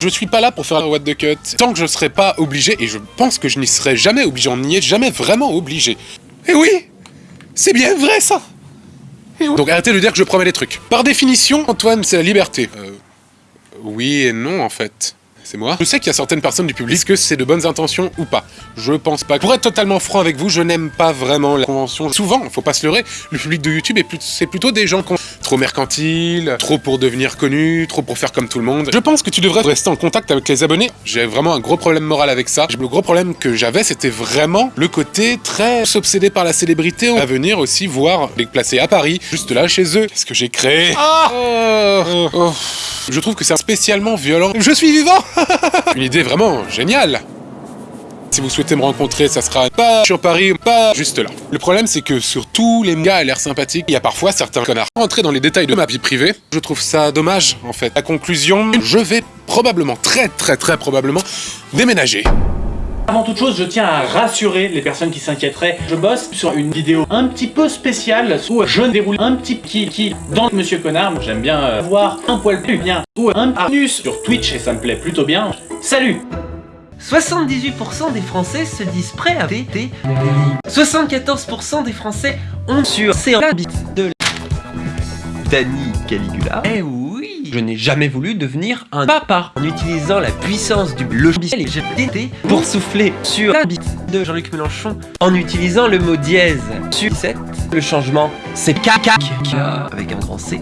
Je suis pas là pour faire un what the cut. Tant que je serai pas obligé, et je pense que je n'y serai jamais obligé, on n'y est jamais vraiment obligé. Et oui C'est bien vrai ça Et oui. Donc arrêtez de dire que je promets des trucs. Par définition, Antoine, c'est la liberté. Euh... Oui et non en fait. C'est moi. Je sais qu'il y a certaines personnes du public que c'est de bonnes intentions ou pas. Je pense pas. Pour être totalement franc avec vous, je n'aime pas vraiment la convention. Souvent, faut pas se leurrer, le public de YouTube, c'est plutôt des gens qui ont trop mercantile, trop pour devenir connu, trop pour faire comme tout le monde. Je pense que tu devrais rester en contact avec les abonnés. J'ai vraiment un gros problème moral avec ça. Le gros problème que j'avais, c'était vraiment le côté très s'obséder par la célébrité à venir aussi voir les placer à Paris, juste là chez eux. Qu'est-ce que j'ai créé? Ah oh, oh. Je trouve que c'est spécialement violent. Je suis vivant Une idée vraiment géniale si vous souhaitez me rencontrer, ça sera pas sur Paris, pas juste là. Le problème, c'est que sur tous les gars à l'air sympathique, il y a parfois certains connards. Rentrer dans les détails de ma vie privée, je trouve ça dommage, en fait. La conclusion, je vais probablement, très très très probablement, déménager. Avant toute chose, je tiens à rassurer les personnes qui s'inquiéteraient. Je bosse sur une vidéo un petit peu spéciale où je déroule un petit qui dans Monsieur Connard. J'aime bien euh, voir un poil plus bien ou un anus sur Twitch et ça me plaît plutôt bien. Salut 78% des Français se disent prêts à voter 74% des Français ont sur ces de Danny Caligula. Eh oui Je n'ai jamais voulu devenir un papa. En utilisant la puissance du logiciel GTT pour souffler sur la bite de Jean-Luc Mélenchon en utilisant le mot dièse. Sur 7. Le changement, c'est caca. Avec un grand C